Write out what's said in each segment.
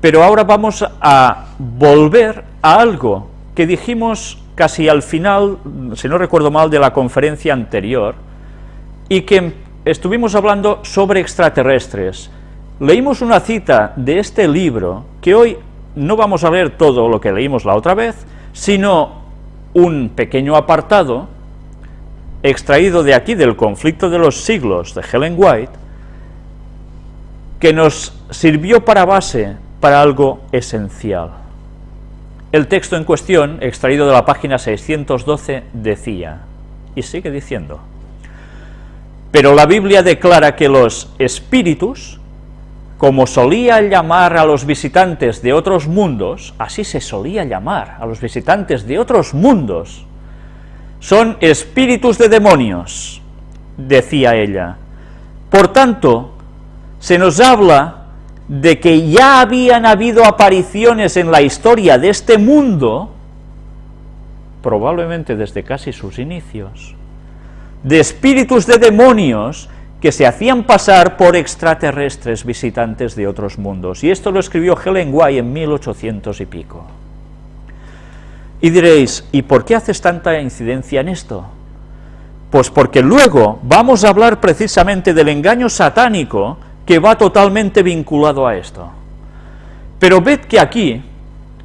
Pero ahora vamos a volver a algo que dijimos casi al final, si no recuerdo mal, de la conferencia anterior, y que estuvimos hablando sobre extraterrestres. Leímos una cita de este libro, que hoy no vamos a leer todo lo que leímos la otra vez, sino un pequeño apartado extraído de aquí del conflicto de los siglos de Helen White, que nos sirvió para base para algo esencial. El texto en cuestión, extraído de la página 612, decía, y sigue diciendo, pero la Biblia declara que los espíritus, como solía llamar a los visitantes de otros mundos, así se solía llamar a los visitantes de otros mundos, son espíritus de demonios, decía ella. Por tanto, se nos habla de que ya habían habido apariciones en la historia de este mundo, probablemente desde casi sus inicios, de espíritus de demonios que se hacían pasar por extraterrestres visitantes de otros mundos. Y esto lo escribió Helen White en 1800 y pico. Y diréis, ¿y por qué haces tanta incidencia en esto? Pues porque luego vamos a hablar precisamente del engaño satánico que va totalmente vinculado a esto. Pero ved que aquí,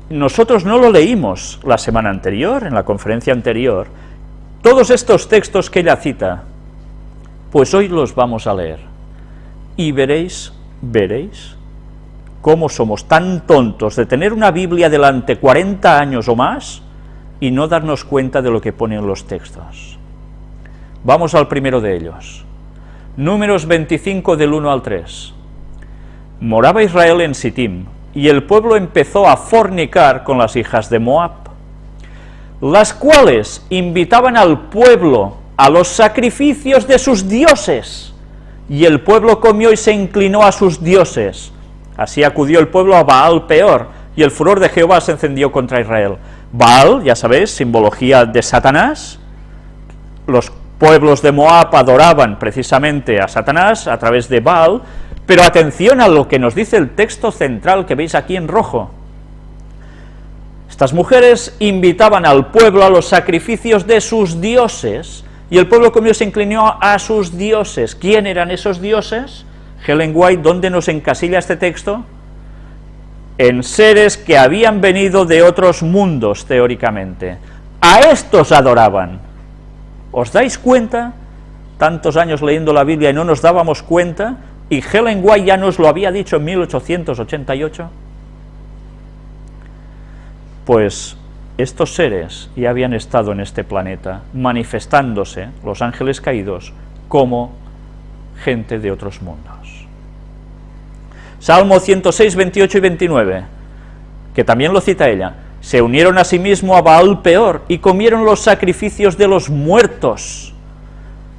nosotros no lo leímos la semana anterior, en la conferencia anterior, todos estos textos que ella cita, pues hoy los vamos a leer. Y veréis, veréis, cómo somos tan tontos de tener una Biblia delante 40 años o más y no darnos cuenta de lo que ponen los textos. Vamos al primero de ellos. Números 25 del 1 al 3. Moraba Israel en Sittim, y el pueblo empezó a fornicar con las hijas de Moab, las cuales invitaban al pueblo a los sacrificios de sus dioses, y el pueblo comió y se inclinó a sus dioses. Así acudió el pueblo a Baal peor, y el furor de Jehová se encendió contra Israel. Baal, ya sabéis, simbología de Satanás, los pueblos de Moab adoraban precisamente a Satanás a través de Baal, pero atención a lo que nos dice el texto central que veis aquí en rojo. Estas mujeres invitaban al pueblo a los sacrificios de sus dioses, y el pueblo comió se inclinó a sus dioses. ¿Quién eran esos dioses? Helen White, ¿dónde nos encasilla este texto? En seres que habían venido de otros mundos, teóricamente. A estos adoraban. ¿Os dais cuenta? Tantos años leyendo la Biblia y no nos dábamos cuenta, y Helen White ya nos lo había dicho en 1888. Pues estos seres ya habían estado en este planeta, manifestándose, los ángeles caídos, como gente de otros mundos. Salmo 106, 28 y 29, que también lo cita ella, se unieron a sí a Baal peor y comieron los sacrificios de los muertos.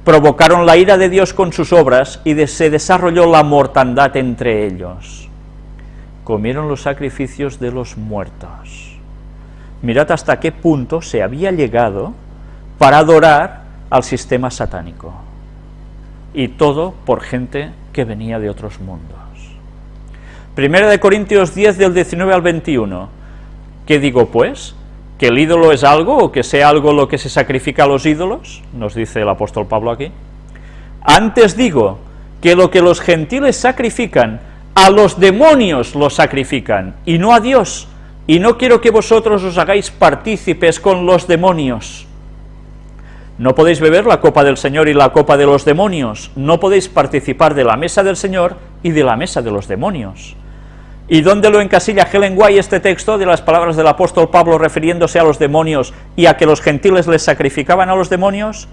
Provocaron la ira de Dios con sus obras y se desarrolló la mortandad entre ellos. Comieron los sacrificios de los muertos. Mirad hasta qué punto se había llegado para adorar al sistema satánico. Y todo por gente que venía de otros mundos. Primera de Corintios 10 del 19 al 21 ¿Qué digo pues? ¿Que el ídolo es algo o que sea algo lo que se sacrifica a los ídolos? Nos dice el apóstol Pablo aquí. Antes digo que lo que los gentiles sacrifican, a los demonios los sacrifican, y no a Dios, y no quiero que vosotros os hagáis partícipes con los demonios. No podéis beber la copa del Señor y la copa de los demonios, no podéis participar de la mesa del Señor y de la mesa de los demonios. ¿Y dónde lo encasilla Helen White este texto de las palabras del apóstol Pablo refiriéndose a los demonios y a que los gentiles les sacrificaban a los demonios?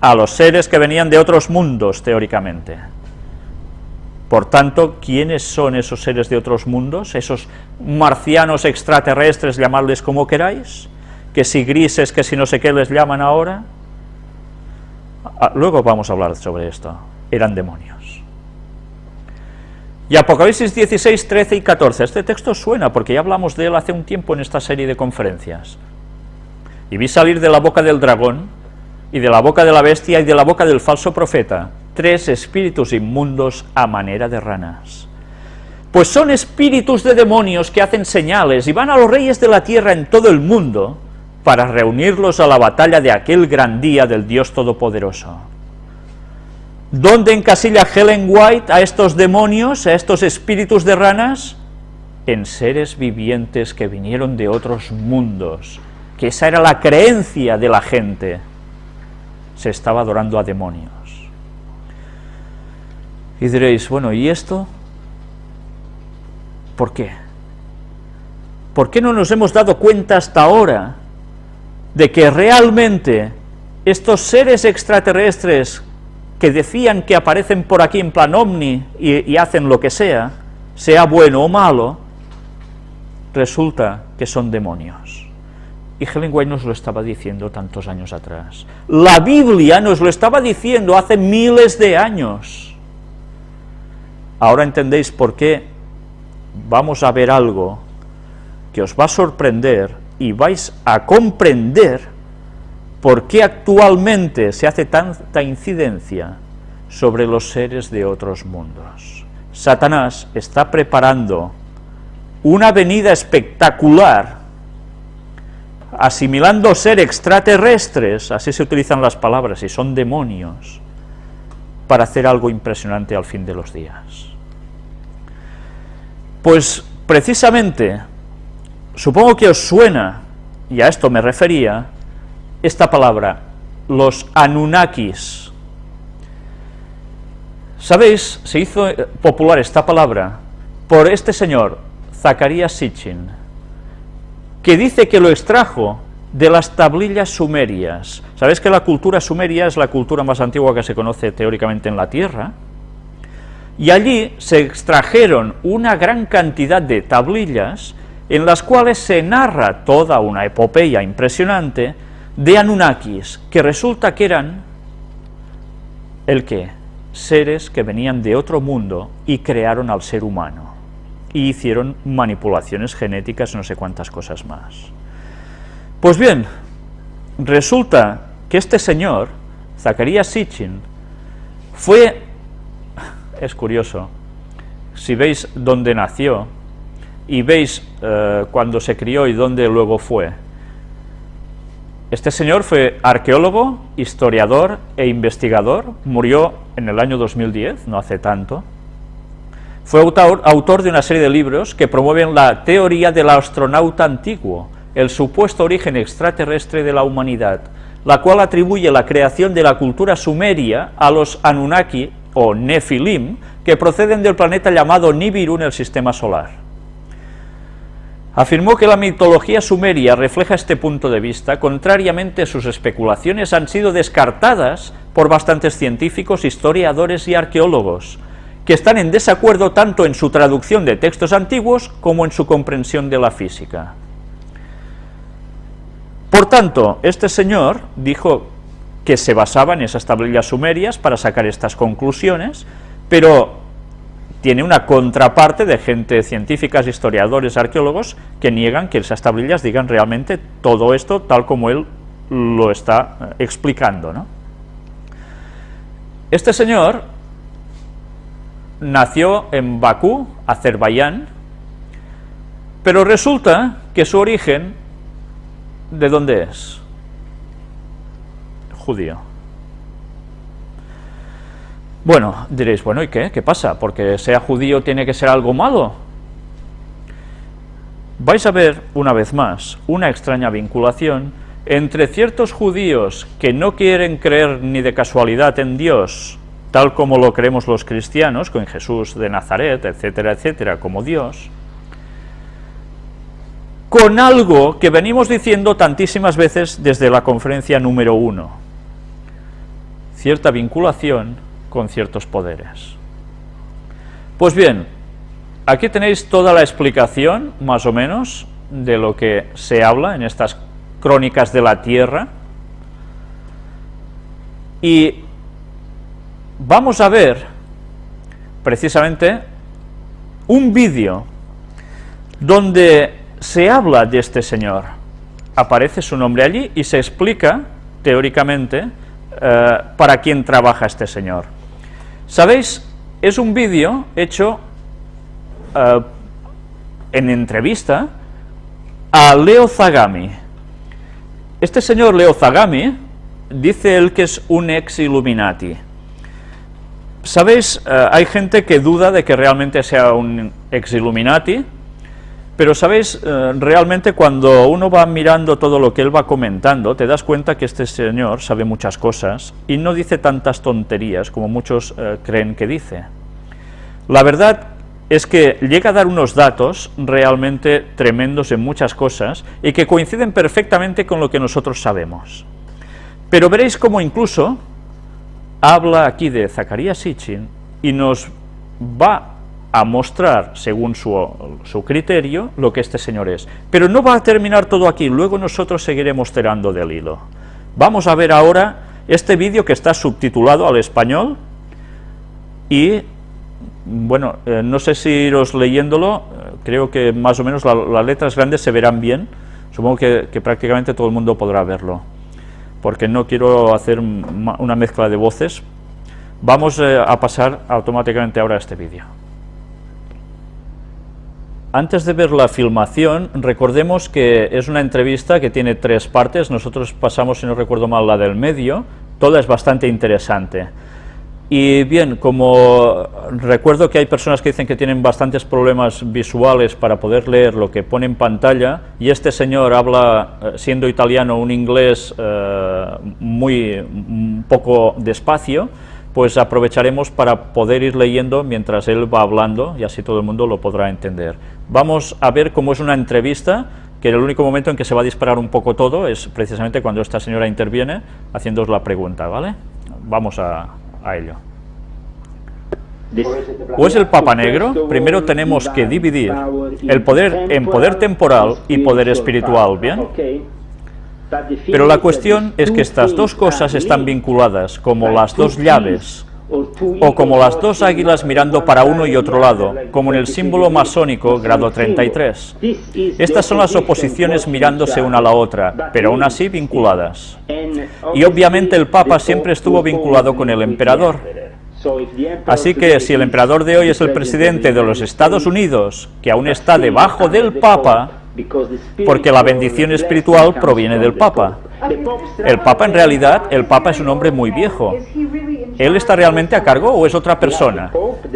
A los seres que venían de otros mundos, teóricamente. Por tanto, ¿quiénes son esos seres de otros mundos? Esos marcianos extraterrestres, llamadles como queráis, que si grises, que si no sé qué les llaman ahora. Ah, luego vamos a hablar sobre esto. Eran demonios. Y Apocalipsis 16, 13 y 14. Este texto suena porque ya hablamos de él hace un tiempo en esta serie de conferencias. Y vi salir de la boca del dragón, y de la boca de la bestia, y de la boca del falso profeta, tres espíritus inmundos a manera de ranas. Pues son espíritus de demonios que hacen señales y van a los reyes de la tierra en todo el mundo para reunirlos a la batalla de aquel gran día del Dios Todopoderoso. ¿Dónde encasilla Helen White a estos demonios, a estos espíritus de ranas? En seres vivientes que vinieron de otros mundos, que esa era la creencia de la gente. Se estaba adorando a demonios. Y diréis, bueno, ¿y esto? ¿Por qué? ¿Por qué no nos hemos dado cuenta hasta ahora de que realmente estos seres extraterrestres que decían que aparecen por aquí en plan ovni y, hacen lo que sea, sea bueno o malo, resulta que son demonios? Y Helen nos lo estaba diciendo tantos años atrás. La Biblia nos lo estaba diciendo hace miles de años. Ahora entendéis por qué vamos a ver algo que os va a sorprender y vais a comprender por qué actualmente se hace tanta incidencia sobre los seres de otros mundos. Satanás está preparando una venida espectacular asimilando ser extraterrestres, así se utilizan las palabras, y son demonios, para hacer algo impresionante al fin de los días. Pues precisamente, supongo que os suena, y a esto me refería, esta palabra, los Anunnakis. ¿Sabéis? Se hizo popular esta palabra por este señor, Zacarías Sitchin, que dice que lo extrajo de las tablillas sumerias. ¿Sabéis que la cultura sumeria es la cultura más antigua que se conoce teóricamente en la Tierra? Y allí se extrajeron una gran cantidad de tablillas en las cuales se narra toda una epopeya impresionante de Anunnakis, que resulta que eran, ¿el qué? Seres que venían de otro mundo y crearon al ser humano y hicieron manipulaciones genéticas, no sé cuántas cosas más. Pues bien, resulta que este señor, Zacarías Sitchin, fue, es curioso, si veis dónde nació, y veis eh, cuando se crió y dónde luego fue, este señor fue arqueólogo, historiador e investigador, murió en el año 2010, no hace tanto, fue autor, de una serie de libros que promueven la teoría del astronauta antiguo, el supuesto origen extraterrestre de la humanidad, la cual atribuye la creación de la cultura sumeria a los Anunnaki o Nefilim, que proceden del planeta llamado Nibiru en el sistema solar. Afirmó que la mitología sumeria refleja este punto de vista, contrariamente sus especulaciones han sido descartadas por bastantes científicos, historiadores y arqueólogos, que están en desacuerdo tanto en su traducción de textos antiguos como en su comprensión de la física. Por tanto, este señor dijo que se basaba en esas tablillas sumerias para sacar estas conclusiones, pero tiene una contraparte de gente científicas, historiadores, arqueólogos, que niegan que esas tablillas digan realmente todo esto tal como él lo está eh, explicando. ¿no? Este señor nació en Bakú, Azerbaiyán, pero resulta que su origen, ¿de dónde es? Judío. Bueno, diréis, bueno, ¿y qué? ¿Qué pasa? ¿Porque sea judío tiene que ser algo malo? Vais a ver, una vez más, una extraña vinculación entre ciertos judíos que no quieren creer ni de casualidad en Dios, tal como lo creemos los cristianos, con Jesús de Nazaret, etcétera, etcétera, como Dios, con algo que venimos diciendo tantísimas veces desde la conferencia número uno, cierta vinculación con ciertos poderes. Pues bien, aquí tenéis toda la explicación, más o menos, de lo que se habla en estas crónicas de la tierra, y vamos a ver precisamente un vídeo donde se habla de este señor. Aparece su nombre allí y se explica, teóricamente, eh, para quién trabaja este señor. ¿Sabéis? Es un vídeo hecho eh, en entrevista a Leo Zagami. Este señor Leo Zagami dice él que es un ex Illuminati. ¿Sabéis? Eh, hay gente que duda de que realmente sea un ex Illuminati, pero sabéis, eh, realmente cuando uno va mirando todo lo que él va comentando, te das cuenta que este señor sabe muchas cosas y no dice tantas tonterías como muchos eh, creen que dice. La verdad es que llega a dar unos datos realmente tremendos en muchas cosas y que coinciden perfectamente con lo que nosotros sabemos. Pero veréis cómo incluso habla aquí de Zacarías Sitchin y nos va a mostrar, según su, su, criterio, lo que este señor es. Pero no va a terminar todo aquí, luego nosotros seguiremos tirando del hilo. Vamos a ver ahora este vídeo que está subtitulado al español y, bueno, eh, no sé si iros leyéndolo, eh, creo que más o menos la, las letras grandes se verán bien, supongo que, que prácticamente todo el mundo podrá verlo porque no quiero hacer una mezcla de voces, vamos eh, a pasar automáticamente ahora a este vídeo. Antes de ver la filmación, recordemos que es una entrevista que tiene tres partes, nosotros pasamos, si no recuerdo mal, la del medio, toda es bastante interesante. Y bien, como recuerdo que hay personas que dicen que tienen bastantes problemas visuales para poder leer lo que pone en pantalla, y este señor habla, eh, siendo italiano, un inglés eh, muy poco despacio, pues aprovecharemos para poder ir leyendo mientras él va hablando, y así todo el mundo lo podrá entender. Vamos a ver cómo es una entrevista, que el único momento en que se va a disparar un poco todo es precisamente cuando esta señora interviene, haciéndoos la pregunta, ¿vale? Vamos a, a ello. ¿O es el Papa Negro? Primero tenemos que dividir el poder en poder temporal y poder espiritual, ¿bien? Pero la cuestión es que estas dos cosas están vinculadas, como las dos llaves, o como las dos águilas mirando para uno y otro lado, como en el símbolo masónico grado 33. Estas son las oposiciones mirándose una a la otra, pero aún así vinculadas. Y obviamente el Papa siempre estuvo vinculado con el emperador. Así que si el emperador de hoy es el presidente de los Estados Unidos, que aún está debajo del Papa, porque la bendición espiritual proviene del Papa. El Papa en realidad, el Papa es un hombre muy viejo. ¿Él está realmente a cargo o es otra persona?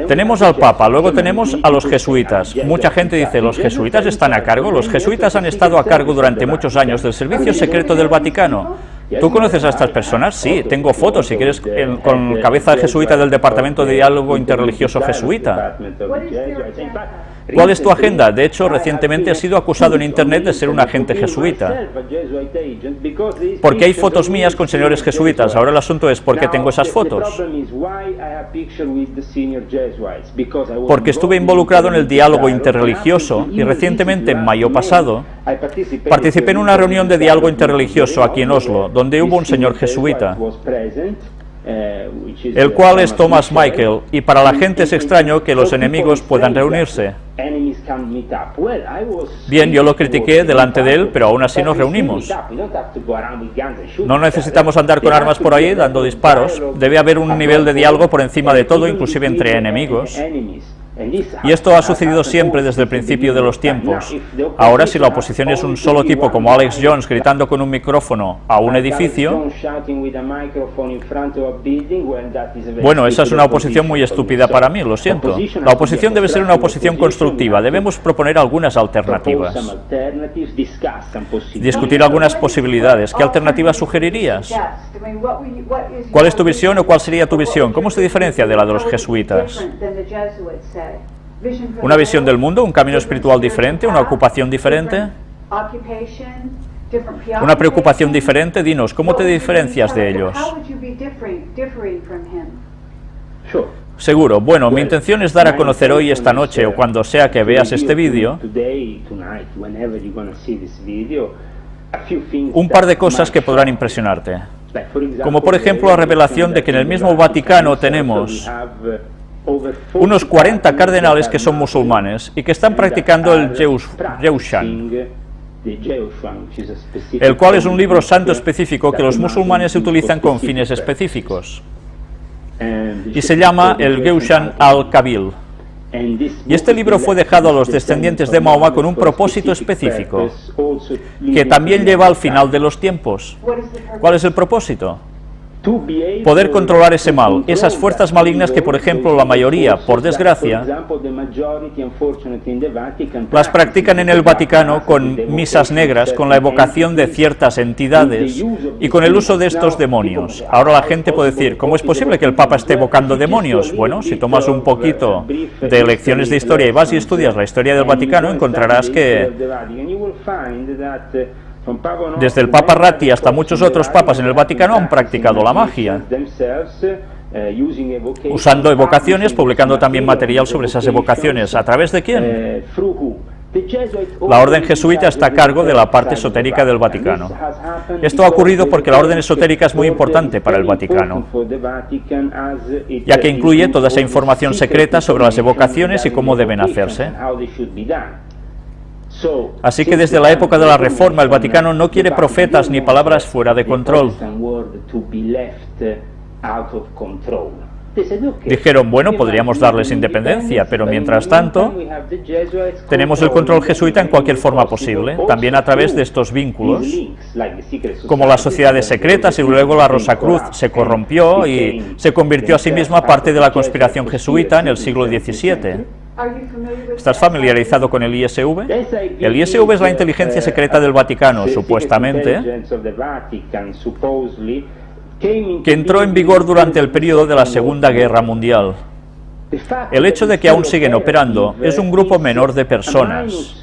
Tenemos al Papa, luego tenemos a los jesuitas. Mucha gente dice, ¿los jesuitas están a cargo? Los jesuitas han estado a cargo durante muchos años del servicio secreto del Vaticano. ¿Tú conoces a estas personas? Sí, tengo fotos, si quieres, con cabeza jesuita del Departamento de Diálogo Interreligioso Jesuita. ¿Cuál es tu agenda? De hecho, recientemente ha sido acusado en Internet de ser un agente jesuita. Porque hay fotos mías con señores jesuitas. Ahora el asunto es, ¿por qué tengo esas fotos? Porque estuve involucrado en el diálogo interreligioso y recientemente, en mayo pasado, participé en una reunión de diálogo interreligioso aquí en Oslo, donde hubo un señor jesuita el cual es Thomas Michael, y para la gente es extraño que los enemigos puedan reunirse. Bien, yo lo critiqué delante de él, pero aún así nos reunimos. No necesitamos andar con armas por ahí dando disparos, debe haber un nivel de diálogo por encima de todo, inclusive entre enemigos. Y esto ha sucedido siempre desde el principio de los tiempos. Ahora, si la oposición es un solo tipo como Alex Jones gritando con un micrófono a un edificio, bueno, esa es una oposición muy estúpida para mí, lo siento. La oposición debe ser una oposición constructiva, debemos proponer algunas alternativas. Discutir algunas posibilidades. ¿Qué alternativas sugerirías? ¿Cuál es tu visión o cuál sería tu visión? ¿Cómo se diferencia de la de los jesuitas? Una visión del mundo, un camino espiritual diferente, una ocupación diferente, una preocupación diferente. Dinos, ¿cómo te diferencias de ellos? Seguro. Bueno, mi intención es dar a conocer hoy, esta noche, o cuando sea que veas este vídeo, un par de cosas que podrán impresionarte. Como por ejemplo la revelación de que en el mismo Vaticano tenemos unos 40 cardenales que son musulmanes y que están practicando el Jeushan, el cual es un libro santo específico que los musulmanes utilizan con fines específicos, y se llama el Geushan al-Kabil. Y este libro fue dejado a los descendientes de Mahoma con un propósito específico, que también lleva al final de los tiempos. ¿Cuál es el propósito? Poder controlar ese mal, esas fuerzas malignas que, por ejemplo, la mayoría, por desgracia, las practican en el Vaticano con misas negras, con la evocación de ciertas entidades y con el uso de estos demonios. Ahora la gente puede decir, ¿cómo es posible que el Papa esté evocando demonios? Bueno, si tomas un poquito de lecciones de historia y vas y estudias la historia del Vaticano, encontrarás que desde el Papa Ratti hasta muchos otros papas en el Vaticano han practicado la magia, usando evocaciones, publicando también material sobre esas evocaciones. ¿A través de quién? La orden jesuita está a cargo de la parte esotérica del Vaticano. Esto ha ocurrido porque la orden esotérica es muy importante para el Vaticano, ya que incluye toda esa información secreta sobre las evocaciones y cómo deben hacerse. Así que desde la época de la Reforma el Vaticano no quiere profetas ni palabras fuera de control. Dijeron, bueno, podríamos darles independencia, pero mientras tanto tenemos el control jesuita en cualquier forma posible, también a través de estos vínculos, como las sociedades secretas y luego la Rosa Cruz se corrompió y se convirtió a sí misma parte de la conspiración jesuita en el siglo XVII. ¿Estás familiarizado con el ISV? El ISV es la inteligencia secreta del Vaticano, supuestamente, que entró en vigor durante el periodo de la Segunda Guerra Mundial. El hecho de que aún siguen operando es un grupo menor de personas,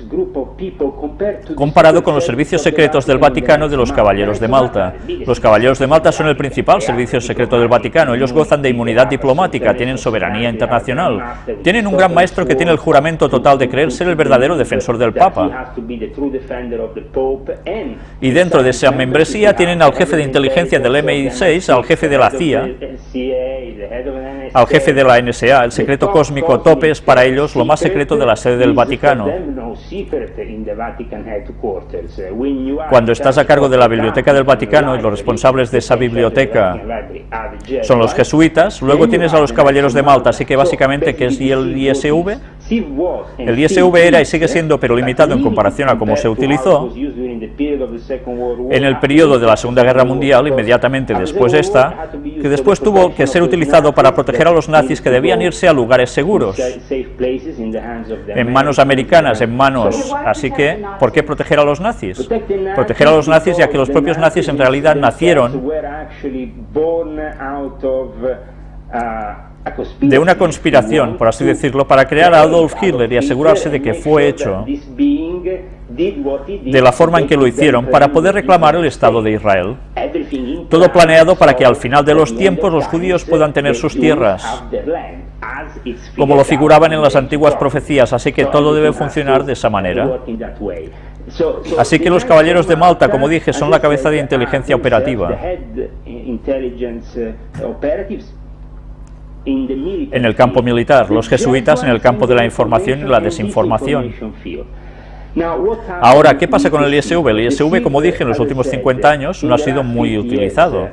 comparado con los servicios secretos del Vaticano de los Caballeros de Malta. Los Caballeros de Malta son el principal servicio secreto del Vaticano. Ellos gozan de inmunidad diplomática, tienen soberanía internacional, tienen un gran maestro que tiene el juramento total de creer ser el verdadero defensor del Papa. Y dentro de esa membresía tienen al jefe de inteligencia del MI6, al jefe de la CIA, al jefe de la NSA, el secreto cósmico tope es para ellos lo más secreto de la sede del Vaticano. Cuando estás a cargo de la biblioteca del Vaticano y los responsables de esa biblioteca son los jesuitas, luego tienes a los caballeros de Malta, así que básicamente, ¿qué es el ISV? El ISV era y sigue siendo, pero limitado en comparación a cómo se utilizó, en el periodo de la Segunda Guerra Mundial, inmediatamente después de esta, que después tuvo que ser utilizado para proteger a los nazis que debían irse a lugares seguros, en manos americanas, en manos... Así que, ¿por qué proteger a los nazis? Proteger a los nazis ya que los propios nazis en realidad nacieron de una conspiración, por así decirlo, para crear a Adolf Hitler y asegurarse de que fue hecho de la forma en que lo hicieron para poder reclamar el Estado de Israel. Todo planeado para que al final de los tiempos los judíos puedan tener sus tierras, como lo figuraban en las antiguas profecías, así que todo debe funcionar de esa manera. Así que los caballeros de Malta, como dije, son la cabeza de inteligencia operativa en el campo militar, los jesuitas en el campo de la información y la desinformación. Ahora, ¿qué pasa con el ISV? El ISV, como dije, en los últimos 50 años no ha sido muy utilizado.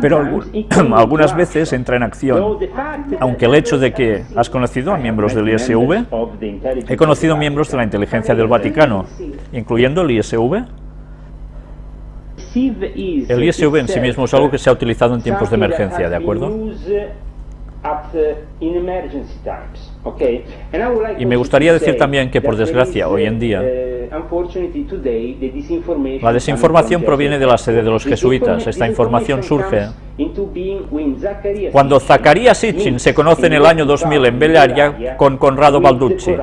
Pero algunas veces entra en acción, aunque el hecho de que has conocido a miembros del ISV, he conocido miembros de la inteligencia del Vaticano, incluyendo el ISV, el ISV en sí mismo es algo que se ha utilizado en tiempos de emergencia, ¿de acuerdo? Y me gustaría decir también que, por desgracia, hoy en día, la desinformación proviene de la sede de los jesuitas. Esta información surge cuando Zacarías Sitchin se conoce en el año 2000 en Bellaria con Conrado Balducci.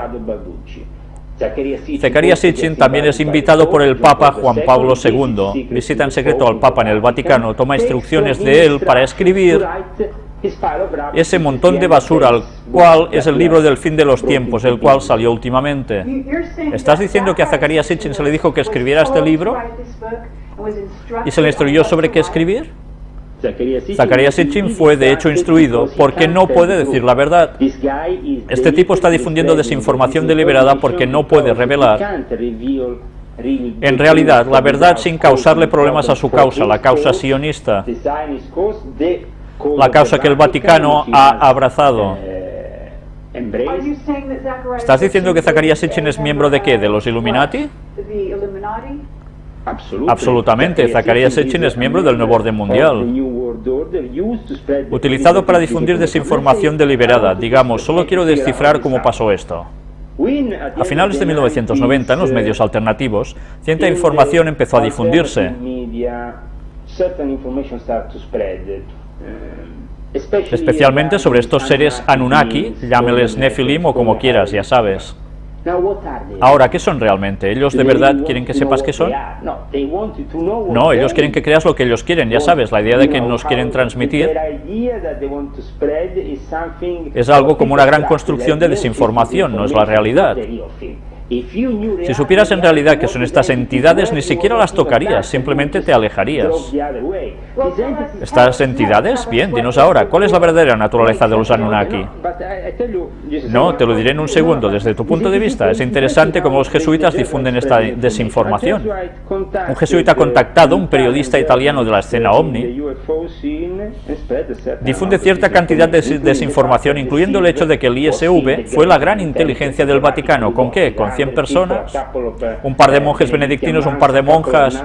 Zacarías Sitchin también es invitado por el Papa Juan Pablo II. Visita en secreto al Papa en el Vaticano, toma instrucciones de él para escribir ese montón de basura, al cual es el libro del fin de los tiempos, el cual salió últimamente. ¿Estás diciendo que a Zacarías Sitchin se le dijo que escribiera este libro? ¿Y se le instruyó sobre qué escribir? Zacarías Sitchin fue de hecho instruido porque no puede decir la verdad. Este tipo está difundiendo desinformación deliberada porque no puede revelar en realidad la verdad sin causarle problemas a su causa, la causa sionista. la causa que el Vaticano ha abrazado. ¿Estás diciendo que Zacarías Sitchin es miembro de qué? ¿De los Illuminati? Absolutamente, Zacarías Sitchin es miembro del Nuevo Orden Mundial, utilizado para difundir desinformación deliberada. Digamos, solo quiero descifrar cómo pasó esto. A finales de 1990, en los medios alternativos, cierta información empezó a difundirse. Especialmente sobre estos seres Anunnaki, llámeles Nephilim o como quieras, ya sabes. Ahora, ¿qué son realmente? ¿Ellos de verdad quieren que sepas qué son? No, ellos quieren que creas lo que ellos quieren, ya sabes, la idea de que nos quieren transmitir es algo como una gran construcción de desinformación, no es la realidad. Si supieras en realidad que son estas entidades, ni siquiera las tocarías, simplemente te alejarías. ¿Estas entidades? Bien, dinos ahora, ¿cuál es la verdadera naturaleza de los Anunnaki? No, te lo diré en un segundo. Desde tu punto de vista, es interesante cómo los jesuitas difunden esta desinformación. Un jesuita contactado, un periodista italiano de la escena OVNI, difunde cierta cantidad de desinformación, incluyendo el hecho de que el ISV fue la gran inteligencia del Vaticano. ¿Con qué? Con 100 personas, un par de monjes benedictinos, un par de monjas,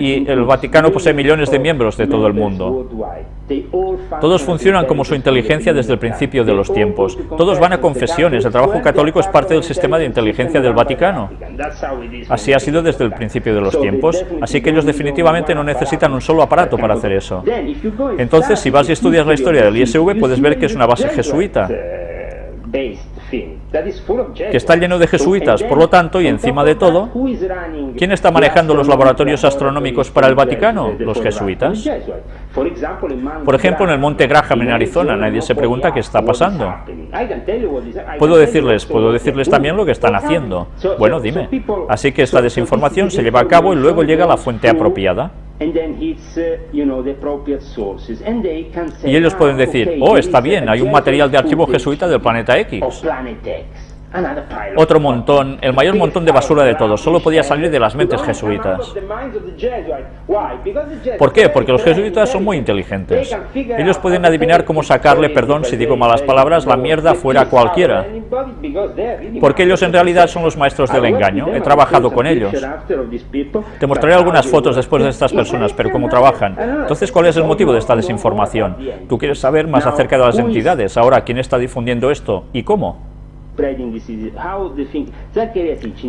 y el Vaticano posee millones de miembros de todo el mundo. Todos funcionan como su inteligencia desde el principio de los tiempos. Todos van a confesiones. El trabajo católico es parte del sistema de inteligencia del Vaticano. Así ha sido desde el principio de los tiempos. Así que ellos definitivamente no necesitan un solo aparato para hacer eso. Entonces, si vas y estudias la historia del ISV, puedes ver que es una base jesuita que está lleno de jesuitas, por lo tanto, y encima de todo, ¿quién está manejando los laboratorios astronómicos para el Vaticano? Los jesuitas. Por ejemplo, en el Monte Graham en Arizona, nadie se pregunta qué está pasando. Puedo decirles, puedo decirles también lo que están haciendo. Bueno, dime. Así que esta desinformación se lleva a cabo y luego llega a la fuente apropiada. Y ellos pueden decir, oh, está bien, hay un material de archivo jesuita del planeta X. Otro montón, el mayor montón de basura de todos, solo podía salir de las mentes jesuitas. ¿Por qué? Porque los jesuitas son muy inteligentes. Ellos pueden adivinar cómo sacarle, perdón si digo malas palabras, la mierda fuera cualquiera. Porque ellos en realidad son los maestros del engaño. He trabajado con ellos. Te mostraré algunas fotos después de estas personas, pero cómo trabajan. Entonces, ¿cuál es el motivo de esta desinformación? Tú quieres saber más acerca de las entidades. Ahora, ¿quién está difundiendo esto y cómo?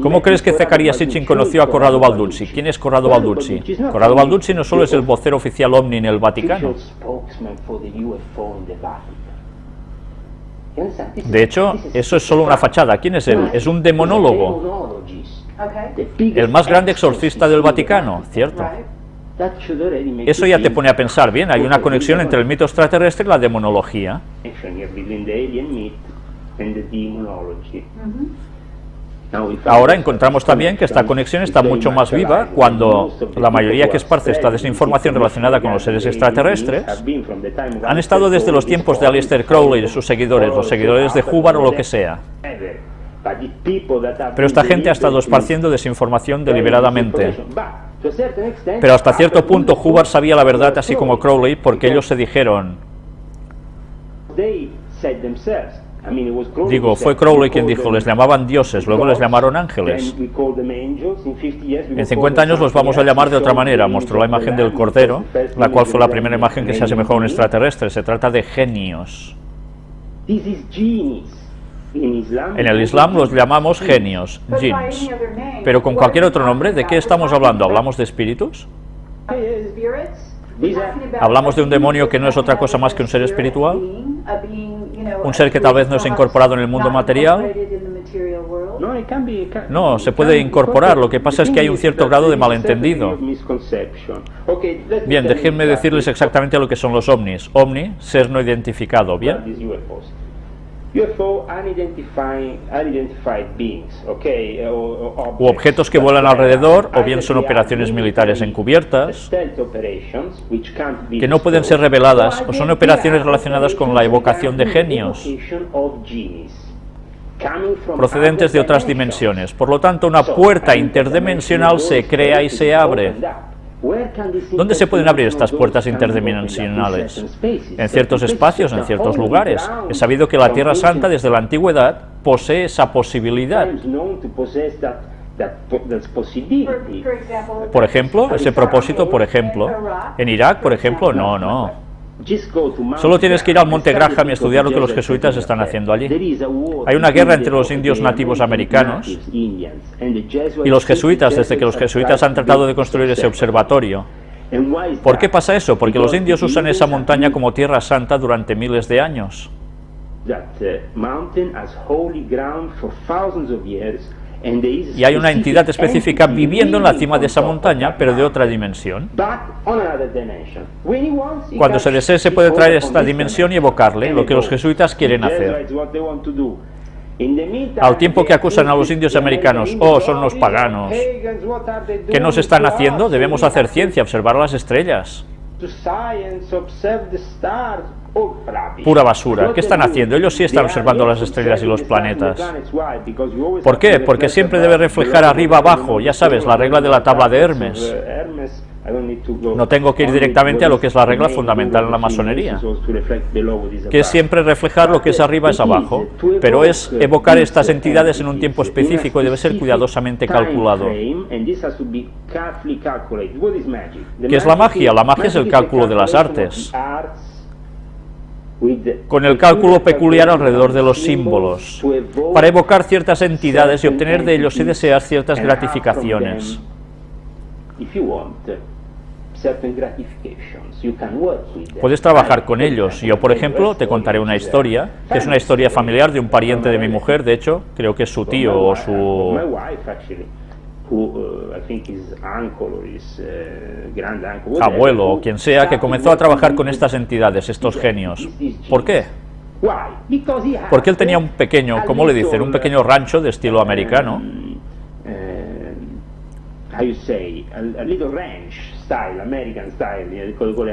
¿Cómo crees que Zacarías Sitchin conoció a Corrado Balduzzi? ¿Quién es Corrado Balduzzi? Corrado Balduzzi no solo es el vocero oficial OVNI en el Vaticano. De hecho, eso es solo una fachada. ¿Quién es él? Es un demonólogo. El más grande exorcista del Vaticano, ¿cierto? Eso ya te pone a pensar, bien, hay una conexión entre el mito extraterrestre y la demonología. Ahora encontramos también que esta conexión está mucho más viva cuando la mayoría que esparce esta desinformación relacionada con los seres extraterrestres. han estado desde los tiempos de Aleister Crowley y sus seguidores, los seguidores de Hubbard o lo que sea. Pero esta gente ha estado esparciendo desinformación deliberadamente. Pero hasta cierto punto Hubbard sabía la verdad así como Crowley porque ellos se dijeron Digo, fue Crowley quien dijo, les llamaban dioses, luego les llamaron ángeles. En 50 años los vamos a llamar de otra manera. Mostró la imagen del Cordero, la cual fue la primera imagen que se asemejó a un extraterrestre. Se trata de genios. En el Islam los llamamos genios, jinns. Pero con cualquier otro nombre, ¿de qué estamos hablando? ¿Hablamos de espíritus? ¿Hablamos de un demonio que no es otra cosa más que un ser espiritual? ¿Un ser que tal vez no es incorporado en el mundo material? No, se puede incorporar, lo que pasa es que hay un cierto grado de malentendido. Bien, déjenme decirles exactamente lo que son los ovnis. Ovni, ser no identificado, ¿bien? U objetos que vuelan alrededor, o bien son operaciones militares encubiertas, que no pueden ser reveladas, o son operaciones relacionadas con la evocación de genios, procedentes de otras dimensiones. Por lo tanto, una puerta interdimensional se crea y se abre. ¿Dónde se pueden abrir estas puertas interdimensionales? En ciertos espacios, en ciertos lugares. Es sabido que la Tierra Santa desde la antigüedad posee esa posibilidad. Por ejemplo, ese propósito, por ejemplo, en Irak, por ejemplo, no, no. Solo tienes que ir al Monte Graham y estudiar lo que los jesuitas están haciendo allí. Hay una guerra entre los indios nativos americanos y los jesuitas, desde que los jesuitas han tratado de construir ese observatorio. ¿Por qué pasa eso? Porque los indios usan esa montaña como tierra santa durante miles de años. Y hay una entidad específica viviendo en la cima de esa montaña, pero de otra dimensión. Cuando se desee, se puede traer esta dimensión y evocarle, lo que los jesuitas quieren hacer. Al tiempo que acusan a los indios americanos, oh, son los paganos, ¿qué nos están haciendo? Debemos hacer ciencia, observar las estrellas. Pura basura. ¿Qué están haciendo? Ellos sí están observando las estrellas y los planetas. ¿Por qué? Porque siempre debe reflejar arriba abajo, ya sabes, la regla de la tabla de Hermes. No tengo que ir directamente a lo que es la regla fundamental en la masonería, que es siempre reflejar lo que es arriba es abajo, pero es evocar estas entidades en un tiempo específico y debe ser cuidadosamente calculado. ¿Qué es la magia? La magia es el cálculo de las artes con el cálculo peculiar alrededor de los símbolos, para evocar ciertas entidades y obtener de ellos, si deseas, ciertas gratificaciones. Puedes trabajar con ellos. Yo, por ejemplo, te contaré una historia, que es una historia familiar de un pariente de mi mujer, de hecho, creo que es su tío o su abuelo o quien sea que comenzó a trabajar con estas entidades, estos genios. ¿Por qué? Porque él tenía un pequeño, ¿cómo le dicen? Un pequeño rancho de estilo americano.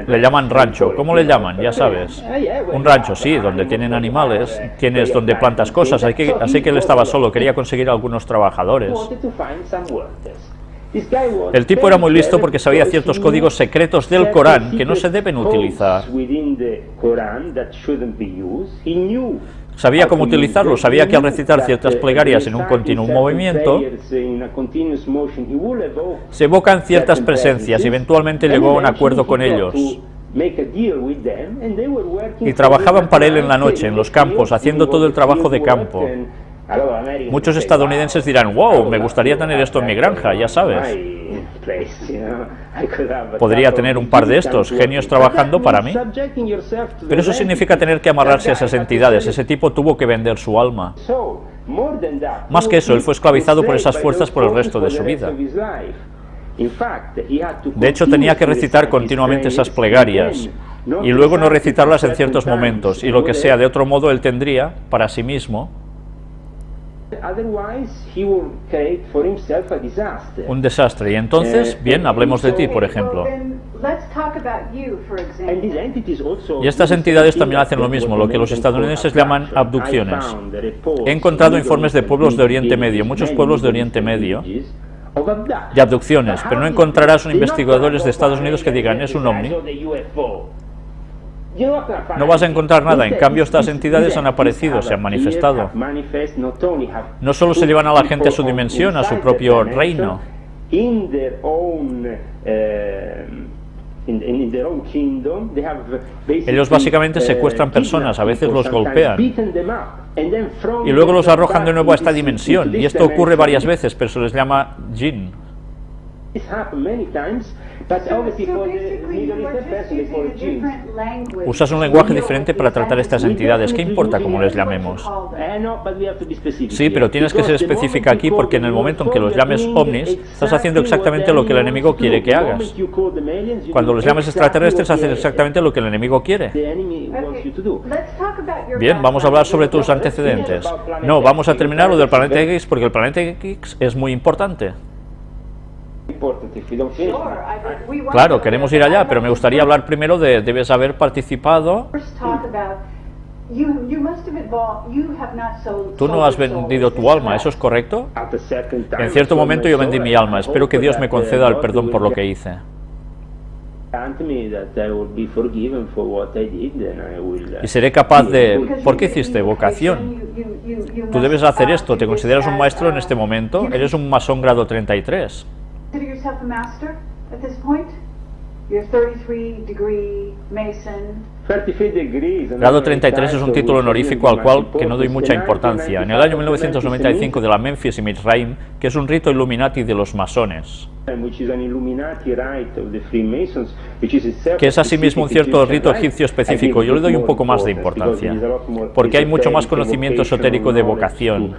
Le llaman rancho. ¿Cómo le llaman? Ya sabes. Un rancho, sí, donde tienen animales, tienes donde plantas cosas. Así que, así que él estaba solo, quería conseguir algunos trabajadores. El tipo era muy listo porque sabía ciertos códigos secretos del Corán que no se deben utilizar. Sabía cómo utilizarlo, sabía que al recitar ciertas plegarias en un continuo movimiento, se evocan ciertas presencias y eventualmente llegó a un acuerdo con ellos. Y trabajaban para él en la noche, en los campos, haciendo todo el trabajo de campo. Muchos estadounidenses dirán, wow, me gustaría tener esto en mi granja, ya sabes. Podría tener un par de estos genios trabajando para mí. Pero eso significa tener que amarrarse a esas entidades. Ese tipo tuvo que vender su alma. Más que eso, él fue esclavizado por esas fuerzas por el resto de su vida. De hecho, tenía que recitar continuamente esas plegarias y luego no recitarlas en ciertos momentos, y lo que sea de otro modo él tendría para sí mismo un desastre. Y entonces, bien, hablemos de ti, por ejemplo. Y estas entidades también hacen lo mismo, lo que los estadounidenses llaman abducciones. He encontrado informes de pueblos de Oriente Medio, muchos pueblos de Oriente Medio, de abducciones, pero no encontrarás un investigadores de Estados Unidos que digan, es un ovni. No vas a encontrar nada, en cambio estas entidades han aparecido, se han manifestado. No solo se llevan a la gente a su dimensión, a su propio reino. Ellos básicamente secuestran personas, a veces los golpean y luego los arrojan de nuevo a esta dimensión. Y esto ocurre varias veces, pero se les llama jinn. Usas un lenguaje diferente para tratar estas entidades. ¿Qué importa cómo les llamemos? Sí, pero tienes que ser específica aquí porque en el momento en que los llames ovnis, estás haciendo exactamente lo que el enemigo quiere que hagas. Cuando los llames extraterrestres, haces exactamente lo que el enemigo quiere. Bien, vamos a hablar sobre tus antecedentes. No, vamos a terminar lo del planeta X porque el planeta X es muy importante. Claro, queremos ir allá, pero me gustaría hablar primero de, debes haber participado. Tú no has vendido tu alma, ¿eso es correcto? En cierto momento yo vendí mi alma, espero que Dios me conceda el perdón por lo que hice. y seré capaz de... ¿Por qué hiciste vocación? Tú debes hacer esto, ¿te consideras un maestro en este momento? Eres un masón grado 33. Grado 33 es un título honorífico al cual que no doy mucha importancia. En el año 1995 de la Memphis y Mitzrayim, que es un rito Illuminati de los masones, que es asimismo un cierto rito egipcio específico. Yo le doy un poco más de importancia, porque hay mucho más conocimiento esotérico de vocación.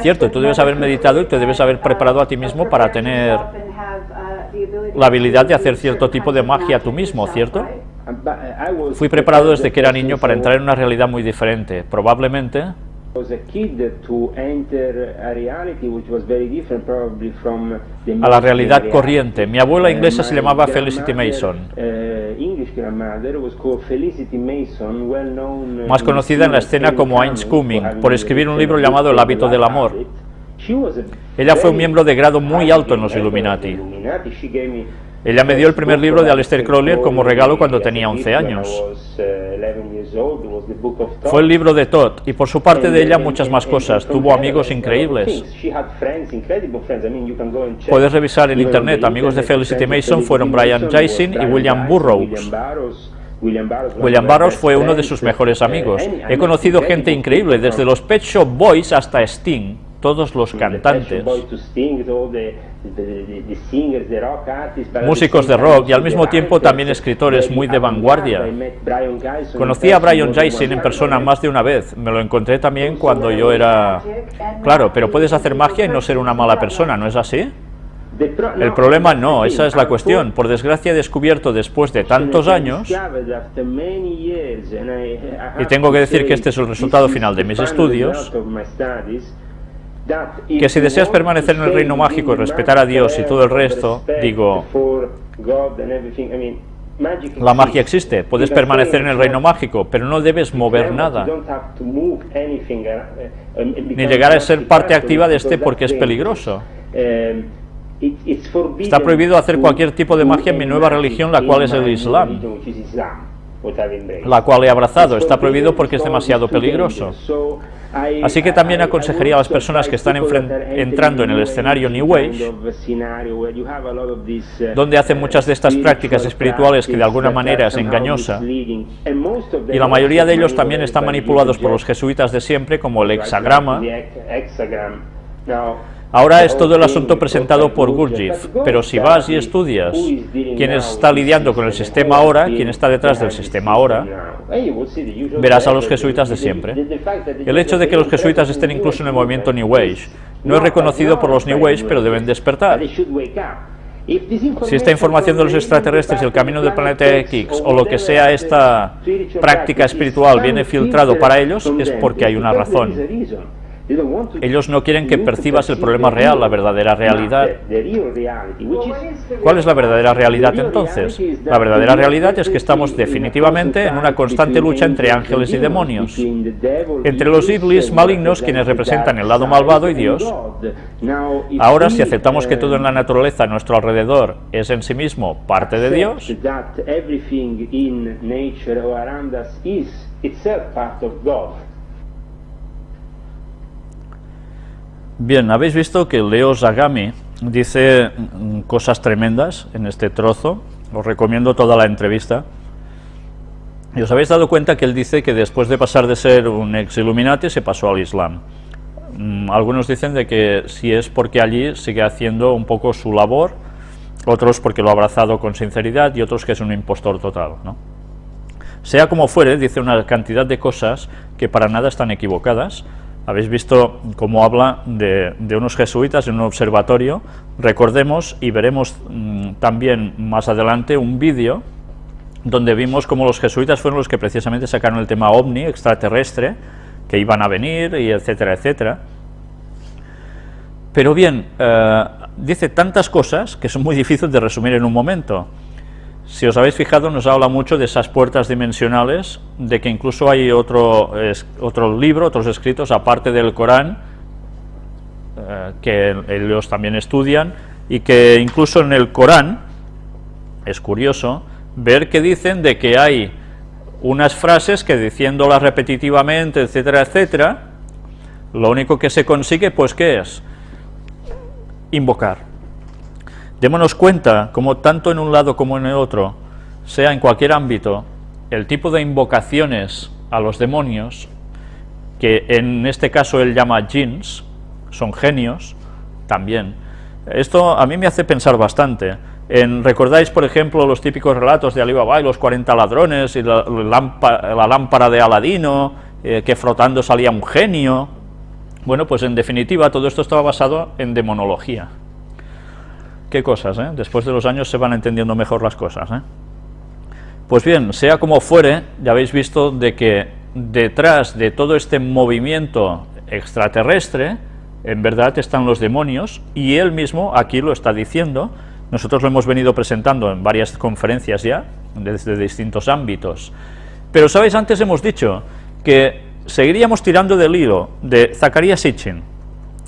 Cierto, tú debes haber meditado y te debes haber preparado a ti mismo para tener la habilidad de hacer cierto tipo de magia tú mismo, ¿cierto? Fui preparado desde que era niño para entrar en una realidad muy diferente. Probablemente a la realidad corriente. Mi abuela inglesa se llamaba Felicity Mason, más conocida en la escena como Heinz Cumming, por escribir un libro llamado El hábito del amor. Ella fue un miembro de grado muy alto en los Illuminati. Ella me dio el primer libro de Aleister Crowley como regalo cuando tenía 11 años. Fue el libro de Todd, y por su parte de ella muchas más cosas. Tuvo amigos increíbles. Puedes revisar en internet, amigos de Felicity Mason fueron Brian Jason y William Burroughs. William Burroughs fue uno de sus mejores amigos. He conocido gente increíble, desde los Pet Shop Boys hasta Sting todos los cantantes, músicos de rock y al mismo tiempo también escritores muy de vanguardia. Conocí a Brian Jason en persona más de una vez, me lo encontré también cuando yo era... Claro, pero puedes hacer magia y no ser una mala persona, ¿no es así? El problema no, esa es la cuestión. Por desgracia he descubierto después de tantos años, y tengo que decir que este es el resultado final de mis estudios, que si deseas permanecer en el reino mágico y respetar a Dios y todo el resto, digo, la magia existe, puedes permanecer en el reino mágico, pero no debes mover nada, ni llegar a ser parte activa de este porque es peligroso. Está prohibido hacer cualquier tipo de magia en mi nueva religión, la cual es el Islam, la cual he abrazado. Está prohibido porque es demasiado peligroso. Así que también aconsejaría a las personas que están entrando en el escenario New Age, donde hacen muchas de estas prácticas espirituales que de alguna manera es engañosa, y la mayoría de ellos también están manipulados por los jesuitas de siempre, como el hexagrama, Ahora es todo el asunto presentado por Gurdjieff, pero si vas y estudias quién está lidiando con el sistema ahora, quién está detrás del sistema ahora, verás a los jesuitas de siempre. El hecho de que los jesuitas estén incluso en el movimiento New Age no es reconocido por los New Age, pero deben despertar. Si esta información de los extraterrestres, el camino del planeta X o lo que sea esta práctica espiritual viene filtrado para ellos, es porque hay una razón. Ellos no quieren que percibas el problema real, la verdadera realidad. ¿Cuál es la verdadera realidad entonces? La verdadera realidad es que estamos definitivamente en una constante lucha entre ángeles y demonios, entre los iblis malignos quienes representan el lado malvado y Dios. Ahora, si aceptamos que todo en la naturaleza a nuestro alrededor es en sí mismo parte de Dios, Bien, habéis visto que Leo Zagami dice mm, cosas tremendas en este trozo, os recomiendo toda la entrevista. Y os habéis dado cuenta que él dice que después de pasar de ser un ex Illuminati se pasó al Islam. Mm, algunos dicen de que si es porque allí sigue haciendo un poco su labor, otros porque lo ha abrazado con sinceridad y otros que es un impostor total. ¿no? Sea como fuere, dice una cantidad de cosas que para nada están equivocadas, habéis visto cómo habla de, unos jesuitas en un observatorio. Recordemos y veremos mm, también más adelante un vídeo donde vimos cómo los jesuitas fueron los que precisamente sacaron el tema ovni, extraterrestre, que iban a venir, y etcétera, etcétera. Pero bien, eh, dice tantas cosas que son muy difíciles de resumir en un momento. Si os habéis fijado, nos habla mucho de esas puertas dimensionales, de que incluso hay otro, otro libro, otros escritos, aparte del Corán, eh, que ellos también estudian, y que incluso en el Corán, es curioso ver que dicen de que hay unas frases que diciéndolas repetitivamente, etcétera, etcétera, lo único que se consigue, pues, ¿qué es? Invocar. Démonos cuenta, como tanto en un lado como en el otro, sea en cualquier ámbito, el tipo de invocaciones a los demonios, que en este caso él llama jinns, son genios, también. Esto a mí me hace pensar bastante. En, ¿Recordáis, por ejemplo, los típicos relatos de Alibaba y los 40 ladrones y la, lámpara, de Aladino, eh, que frotando salía un genio? Bueno, pues en definitiva todo esto estaba basado en demonología. Qué cosas, ¿eh? Después de los años se van entendiendo mejor las cosas, ¿eh? Pues bien, sea como fuere, ya habéis visto de que detrás de todo este movimiento extraterrestre, en verdad están los demonios, y él mismo aquí lo está diciendo, nosotros lo hemos venido presentando en varias conferencias ya, desde distintos ámbitos. Pero, ¿sabéis? Antes hemos dicho que seguiríamos tirando del hilo de Zacarías Sitchin.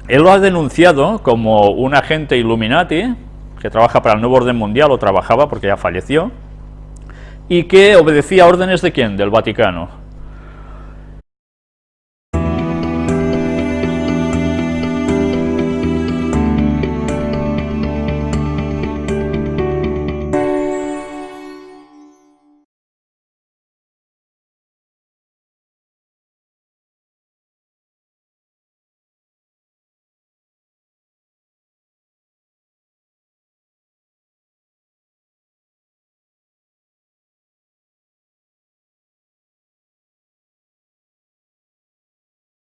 Él lo ha denunciado como un agente Illuminati, que trabaja para el nuevo orden mundial, o trabajaba porque ya falleció, y que obedecía órdenes de quién? Del Vaticano.